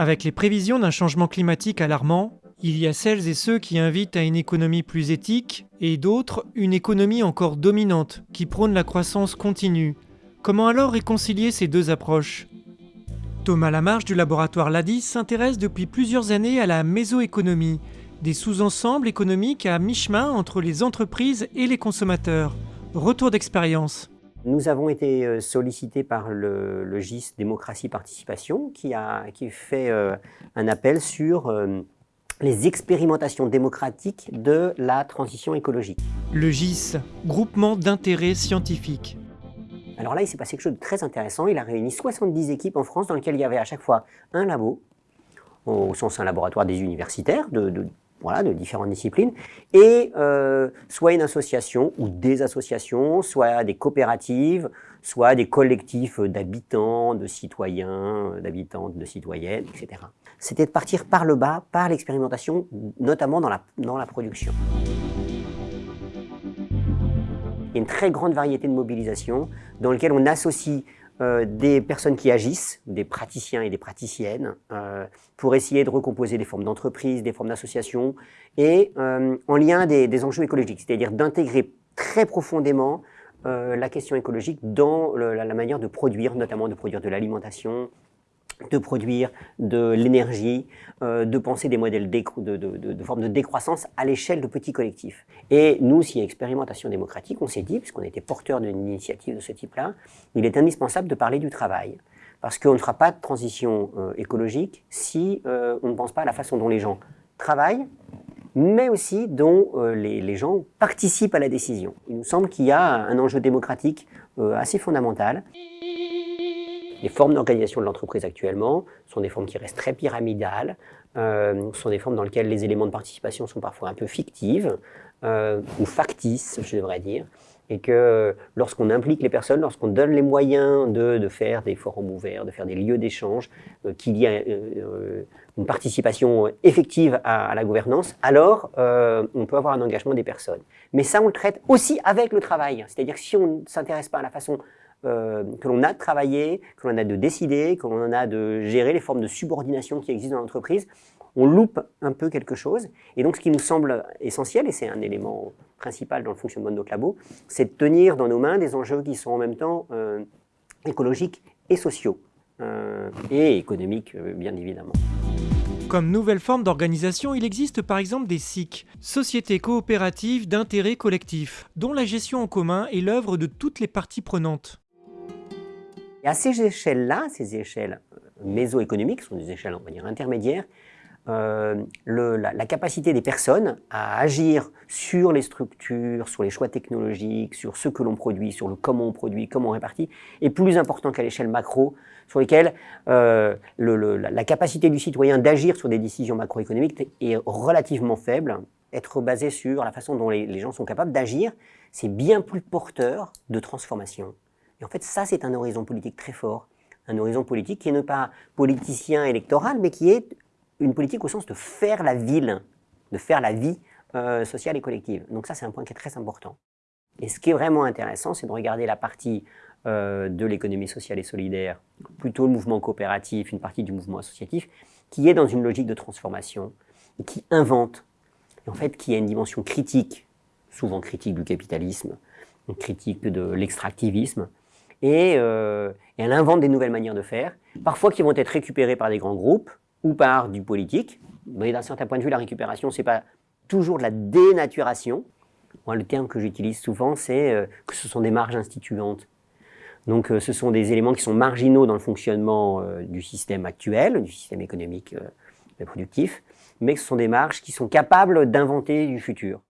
Avec les prévisions d'un changement climatique alarmant, il y a celles et ceux qui invitent à une économie plus éthique et d'autres une économie encore dominante qui prône la croissance continue. Comment alors réconcilier ces deux approches? Thomas Lamarche du laboratoire LADIS s'intéresse depuis plusieurs années à la mésoéconomie, des sous-ensembles économiques à mi-chemin entre les entreprises et les consommateurs. Retour d'expérience. Nous avons été euh, sollicités par le, GIS Démocratie Participation qui a qui fait euh, un appel sur euh, les expérimentations démocratiques de la transition écologique. Le GIS, groupement d'intérêt scientifique. Alors là, il s'est passé quelque chose de très intéressant. Il a réuni 70 équipes en France dans lesquelles il y avait à chaque fois un labo, au sens un laboratoire des universitaires, de, voilà, de différentes disciplines, et euh, soit une association ou des associations, soit des coopératives, soit des collectifs d'habitants, de citoyens, d'habitantes, de citoyennes, etc. C'était de partir par le bas, par l'expérimentation, notamment dans la, dans la production. Il y a une très grande variété de mobilisation dans lesquelles on associe euh, des personnes qui agissent, des praticiens et des praticiennes, euh, pour essayer de recomposer des formes d'entreprise, des formes d'association, et euh, en lien des, des enjeux écologiques, c'est-à-dire d'intégrer très profondément la question écologique dans la, manière de produire, notamment de produire de l'alimentation, de produire de l'énergie, euh, de penser des modèles de, de, de, décroissance à l'échelle de petits collectifs. Et nous, a expérimentation démocratique, on s'est dit, puisqu'on était porteur d'une initiative de ce type-là, il est indispensable de parler du travail. Parce qu'on ne fera pas de transition euh, écologique si euh, on ne pense pas à la façon dont les gens travaillent, mais aussi dont les, gens participent à la décision. Il nous semble qu'il y a un enjeu démocratique assez fondamental. Les formes d'organisation de l'entreprise actuellement sont des formes qui restent très pyramidales, euh, sont des formes dans lesquelles les éléments de participation sont parfois un peu fictives, euh, ou factices, je devrais dire, et que lorsqu'on implique les personnes, lorsqu'on donne les moyens de, de, faire des forums ouverts, de faire des lieux d'échange, euh, qu'il y a une participation effective à, à la gouvernance, alors on peut avoir un engagement des personnes. Mais ça, on le traite aussi avec le travail. C'est-à-dire que si on ne s'intéresse pas à la façon euh, que l'on a de travailler, que l'on a de décider, que l'on a de gérer les formes de subordination qui existent dans l'entreprise, on loupe un peu quelque chose. Et donc, ce qui nous semble essentiel, et c'est un élément principal dans le fonctionnement de notre labo, c'est de tenir dans nos mains des enjeux qui sont en même temps euh, écologiques et sociaux, euh, et économiques, bien évidemment. Comme nouvelle forme d'organisation, il existe par exemple des SIC, sociétés coopératives d'intérêt collectif, dont la gestion en commun est l'œuvre de toutes les parties prenantes. Et à ces échelles-là, ces échelles euh, mésoéconomiques, sont des échelles, on va dire, intermédiaires, euh, la, capacité des personnes à agir sur les structures, sur les choix technologiques, sur ce que l'on produit, sur le comment on produit, comment on répartit, est plus important qu'à l'échelle macro, sur lesquelles euh, la capacité du citoyen d'agir sur des décisions macroéconomiques est relativement faible. Être basé sur la façon dont les gens sont capables d'agir, c'est bien plus porteur de transformation. Et en fait, ça, c'est un horizon politique très fort. Un horizon politique qui n'est pas politicien électoral, mais qui est une politique au sens de faire la ville, de faire la vie euh, sociale et collective. Donc ça, c'est un point qui est très important. Et ce qui est vraiment intéressant, c'est de regarder la partie euh, de l'économie sociale et solidaire, plutôt le mouvement coopératif, une partie du mouvement associatif, qui est dans une logique de transformation, qui invente, et en fait, qui a une dimension critique, souvent critique du capitalisme, critique de l'extractivisme, et, euh, et, elle invente des nouvelles manières de faire, parfois qui vont être récupérées par des grands groupes ou par du politique. Mais d'un certain point de vue, la récupération, c'est pas toujours de la dénaturation. Moi, le terme que j'utilise souvent, c'est euh, que ce sont des marges instituantes. Donc, euh, ce sont des éléments qui sont marginaux dans le fonctionnement du système actuel, du système économique productif, mais ce sont des marges qui sont capables d'inventer du futur.